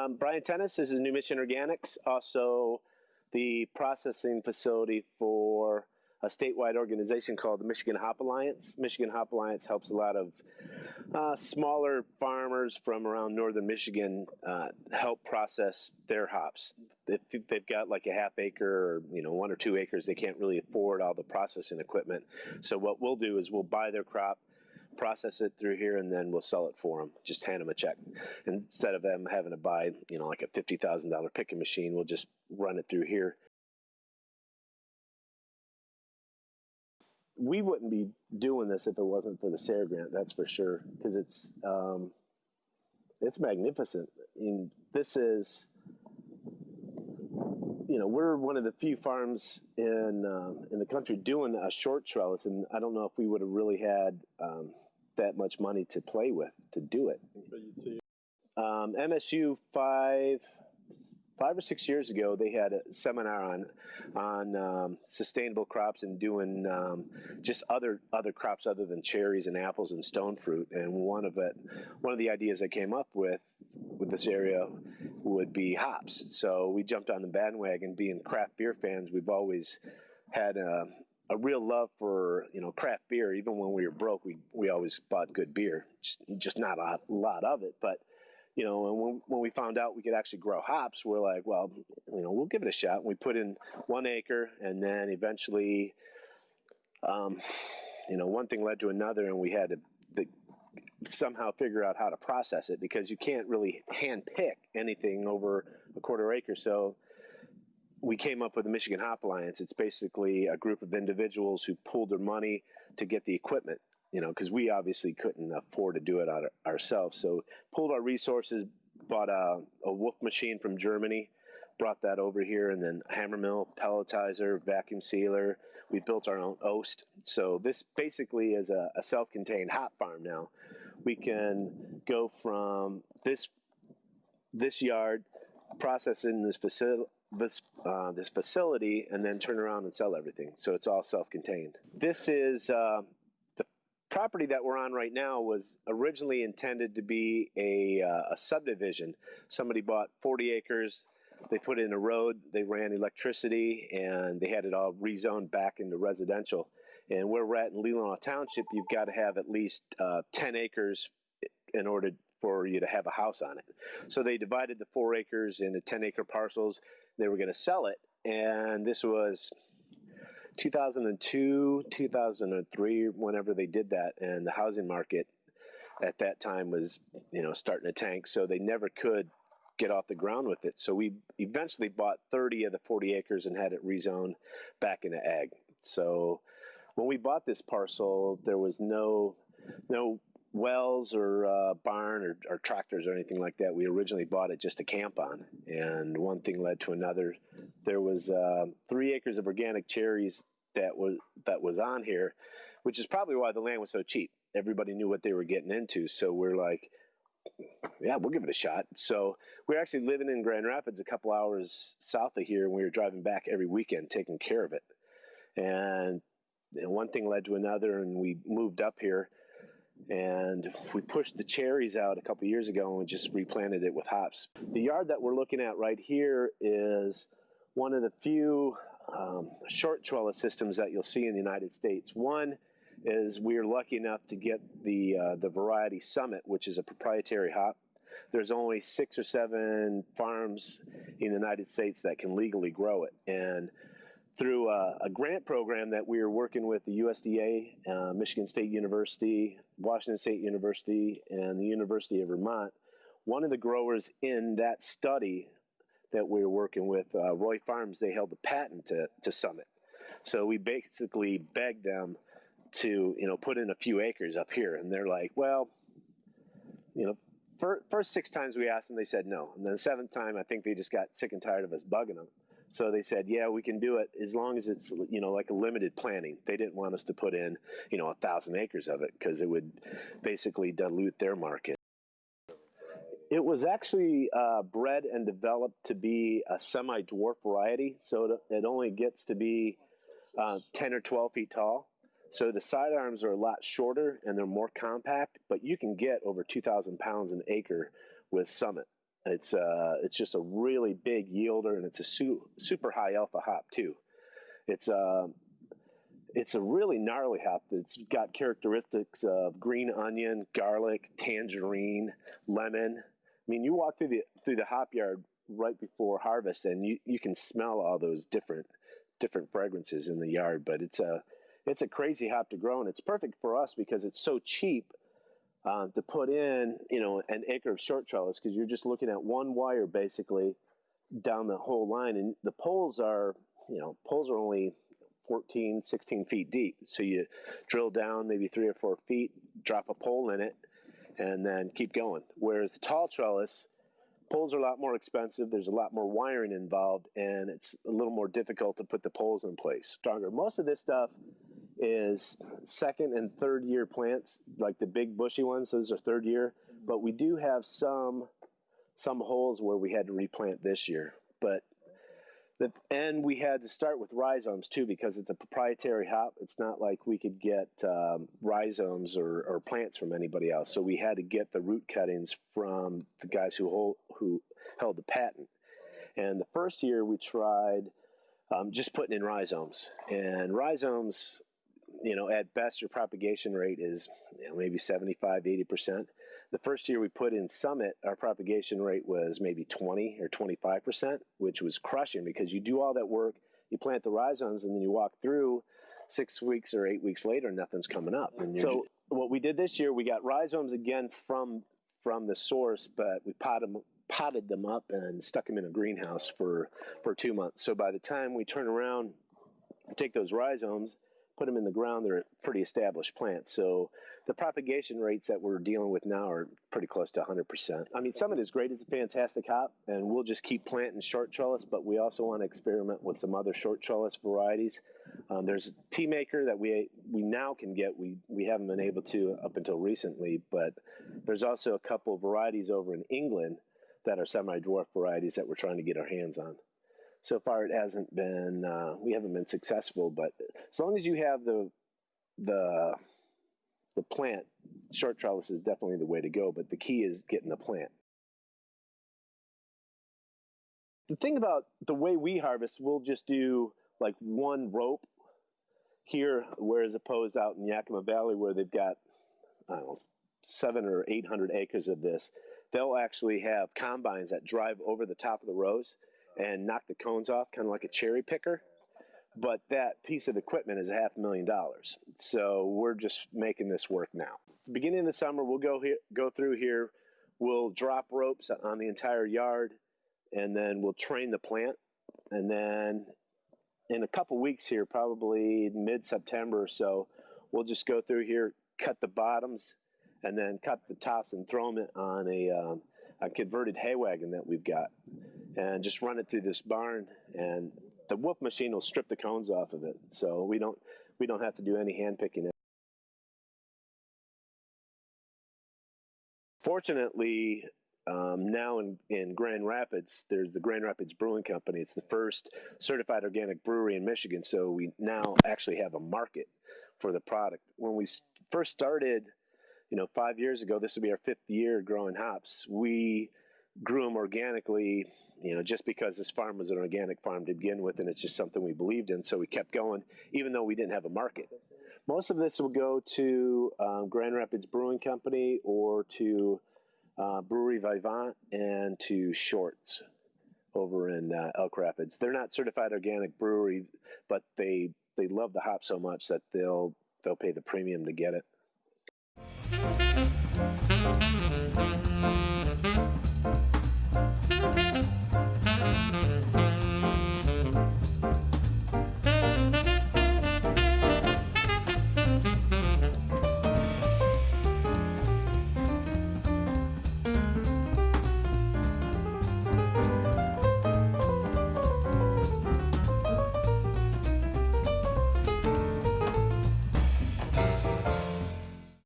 Um, Brian Tennis this is New Mission Organics, also the processing facility for a statewide organization called the Michigan Hop Alliance. Michigan Hop Alliance helps a lot of uh, smaller farmers from around northern Michigan uh, help process their hops. If they've got like a half acre or you know one or two acres, they can't really afford all the processing equipment. So what we'll do is we'll buy their crop, process it through here, and then we'll sell it for them. Just hand them a check instead of them having to buy you know like a fifty thousand dollar picking machine. We'll just run it through here we wouldn't be doing this if it wasn't for the SARE grant. That's for sure, because it's um, it's magnificent. I mean, this is you know we're one of the few farms in um, in the country doing a short trellis, and I don't know if we would have really had um, that much money to play with to do it. Um, MSU five five or six years ago, they had a seminar on on um, sustainable crops and doing um, just other other crops other than cherries and apples and stone fruit. And one of it, one of the ideas I came up with with this area would be hops. So we jumped on the bandwagon. Being craft beer fans, we've always had a, a real love for you know craft beer. Even when we were broke, we we always bought good beer. Just, just not a lot of it, but you know, and when, when we found out we could actually grow hops, we're like, well, you know, we'll give it a shot. And we put in one acre, and then eventually, um, you know, one thing led to another, and we had to the, somehow figure out how to process it because you can't really hand pick anything over a quarter acre. So we came up with the Michigan Hop Alliance. It's basically a group of individuals who pooled their money to get the equipment you know, because we obviously couldn't afford to do it ourselves. So pulled our resources, bought a, a Wolf machine from Germany, brought that over here, and then hammer mill, pelletizer, vacuum sealer. We built our own Oast. So this basically is a, a self-contained hop farm now. We can go from this this yard, process in this facility this uh, this facility and then turn around and sell everything. So it's all self-contained. This is uh, the property that we're on right now was originally intended to be a, uh, a subdivision. Somebody bought 40 acres, they put in a road, they ran electricity, and they had it all rezoned back into residential. And where we're at in Leelanau Township, you've got to have at least uh, 10 acres in order for you to have a house on it. So they divided the four acres into 10 acre parcels. They were going to sell it. And this was 2002, 2003, whenever they did that, and the housing market at that time was, you know, starting to tank. So they never could get off the ground with it. So we eventually bought 30 of the 40 acres and had it rezoned back into ag. So when we bought this parcel, there was no no wells or uh, barn or, or, tractors or anything like that. We originally bought it just to camp on, and one thing led to another. There was uh, three acres of organic cherries that was that was on here, which is probably why the land was so cheap. Everybody knew what they were getting into, so we're like, yeah, we'll give it a shot. So we're actually living in Grand Rapids, a couple hours south of here, and we were driving back every weekend, taking care of it. And one thing led to another, and we moved up here and we pushed the cherries out a couple years ago and we just replanted it with hops. The yard that we're looking at right here is one of the few um, short trellis systems that you'll see in the United States. One is we are lucky enough to get the uh, the Variety Summit, which is a proprietary hop. There's only six or seven farms in the United States that can legally grow it, and through a, a, grant program that we are working with the USDA, uh, Michigan State University, Washington State University, and the University of Vermont. One of the growers in that study that we are working with, uh, Roy Farms, they held the patent to, to Summit. So we basically begged them to, you know, put in a few acres up here. And they're like, well, you know, first six times we asked them, they said no. And then the seventh time, I think they just got sick and tired of us bugging them. So they said, yeah, we can do it as long as it's, you know, like a limited planting. They didn't want us to put in, you know, a thousand acres of it because it would basically dilute their market. It was actually uh, bred and developed to be a semi-dwarf variety, so it only gets to be uh, 10 or 12 feet tall. So the sidearms are a lot shorter and they're more compact, but you can get over 2,000 pounds an acre with Summit. It's uh, it's just a really big yielder, and it's a su- super high alpha hop too. It's uh, it's a really gnarly hop that's got characteristics of green onion, garlic, tangerine, lemon. I mean, you walk through the through the hop yard right before harvest, and you, you can smell all those different different fragrances in the yard. But it's a it's a crazy hop to grow, and it's perfect for us because it's so cheap uh, to put in, you know, an acre of short trellis because you're just looking at one wire basically down the whole line, and the poles are, you know, poles are only 14, 16 feet deep. So you drill down maybe three or four feet, drop a pole in it, and then keep going. Whereas tall trellis, poles are a lot more expensive. There's a lot more wiring involved, and it's a little more difficult to put the poles in place. Stronger. Most of this stuff is second and third year plants, like the big bushy ones. Those are third year, but we do have some some holes where we had to replant this year. But the, and we had to start with rhizomes too because it's a proprietary hop. It's not like we could get um, rhizomes or, or, plants from anybody else. So we had to get the root cuttings from the guys who hold, who held the patent. And the first year we tried um, just putting in rhizomes, and rhizomes, you know, at best your propagation rate is you know, maybe 75, 80 percent the first year we put in Summit, our propagation rate was maybe 20 or 25%, which was crushing because you do all that work, you plant the rhizomes, and then you walk through six weeks or eight weeks later, nothing's coming up. And so what we did this year, we got rhizomes again from from the source, but we potted them, potted them up and stuck them in a greenhouse for for two months. So by the time we turn around, take those rhizomes put them in the ground, they're pretty established plants. So the propagation rates that we're dealing with now are pretty close to 100%. I mean, Summit is great. It's a fantastic hop, and we'll just keep planting short trellis, but we also want to experiment with some other short trellis varieties. Um, there's tea maker that we we now can get. We we haven't been able to up until recently, but there's also a couple varieties over in England that are semi-dwarf varieties that we're trying to get our hands on so far it hasn't been uh, we haven't been successful but as long as you have the the the plant short trellis is definitely the way to go but the key is getting the plant. The thing about the way we harvest we'll just do like one rope here whereas opposed out in yakima valley where they've got i don't know seven or eight hundred acres of this they'll actually have combines that drive over the top of the rows and knock the cones off, kind of like a cherry picker. But that piece of equipment is a half a million dollars. So we're just making this work now. Beginning of the summer, we'll go here, go through here. We'll drop ropes on the entire yard, and then we'll train the plant. And then in a couple weeks here, probably mid-September or so, we'll just go through here, cut the bottoms, and then cut the tops and throw them on a, um, a converted hay wagon that we've got and just run it through this barn and the wolf machine will strip the cones off of it so we don't we don't have to do any hand picking fortunately um, now in, in Grand Rapids, there's the Grand Rapids Brewing Company. It's the first certified organic brewery in Michigan. So we now actually have a market for the product. When we first started, you know, five years ago, this will be our fifth year growing hops. We grew them organically, you know, just because this farm was an organic farm to begin with, and it's just something we believed in. So we kept going, even though we didn't have a market. Most of this will go to um, Grand Rapids Brewing Company or to uh, Brewery Vivant and to Shorts over in uh, Elk Rapids. They're not certified organic brewery, but they they love the hop so much that they'll they'll pay the premium to get it.